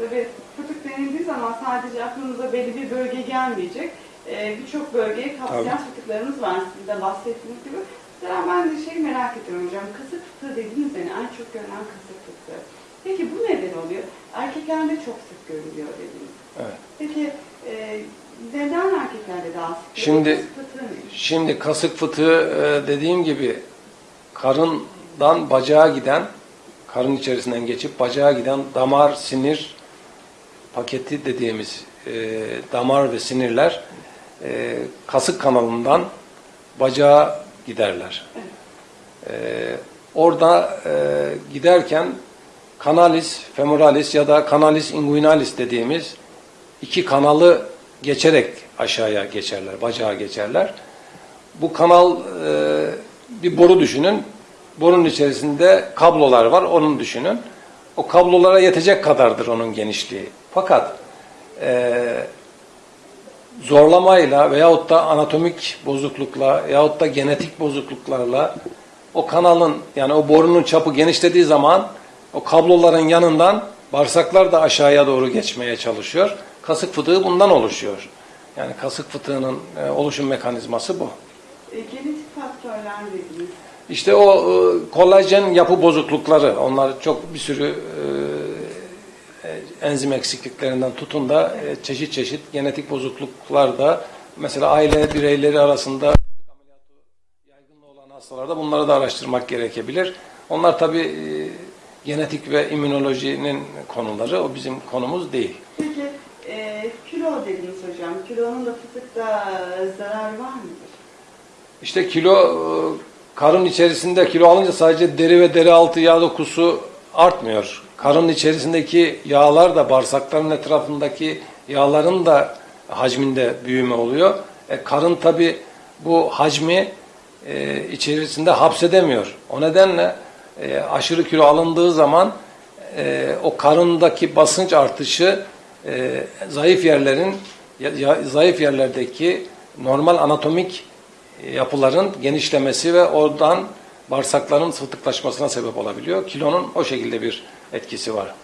Tabii fıtık denildiği zaman sadece aklınıza belli bir bölge gelmeyecek. Ee, Birçok bölgeyi kapsayan Tabii. fıtıklarımız var sizin de bahsettiğiniz gibi. Mesela ben de şey merak ediyorum hocam. Kasık fıtığı dediğiniz yani en çok görülen kasık fıtığı. Peki bu neden oluyor? Erkeklerde çok sık görülüyor dediniz. Evet. Peki e, neden erkeklerde daha sık? Şimdi- Kasık fıtığı? Şimdi kasık fıtığı e, dediğim gibi karından bacağa giden, karın içerisinden geçip bacağa giden damar, sinir paketi dediğimiz e, damar ve sinirler e, kasık kanalından bacağa giderler. E, orada e, giderken kanalis femoralis ya da kanalis inguinalis dediğimiz iki kanalı geçerek aşağıya geçerler, bacağa geçerler. Bu kanal e, bir boru düşünün. Borunun içerisinde kablolar var, onun düşünün. O kablolara yetecek kadardır onun genişliği. Fakat e, zorlamayla veyahut da anatomik bozuklukla veyahut da genetik bozukluklarla o kanalın yani o borunun çapı genişlediği zaman o kabloların yanından bağırsaklar da aşağıya doğru geçmeye çalışıyor. Kasık fıtığı bundan oluşuyor. Yani kasık fıtığının e, oluşum mekanizması bu. E, genetik faktörler dediniz. İşte o e, kolajen yapı bozuklukları, onlar çok bir sürü e, e, enzim eksikliklerinden tutun da çeşit çeşit genetik bozukluklar da mesela aile bireyleri arasında yaygınlığı olan hastalarda bunları da araştırmak gerekebilir. Onlar tabi genetik ve immünolojinin konuları, o bizim konumuz değil. Peki e, kilo dediniz hocam. Kilonun da fıtıkta zararı var mıdır? İşte kilo e, karın içerisinde kilo alınca sadece deri ve deri altı yağ dokusu artmıyor. Karın içerisindeki yağlar da bağırsakların etrafındaki yağların da hacminde büyüme oluyor. E, karın tabi bu hacmi e, içerisinde hapsedemiyor. O nedenle e, aşırı kilo alındığı zaman e, o karındaki basınç artışı e, zayıf yerlerin ya- ya- zayıf yerlerdeki normal anatomik yapıların genişlemesi ve oradan bağırsakların fıtıklaşmasına sebep olabiliyor. Kilonun o şekilde bir etkisi var.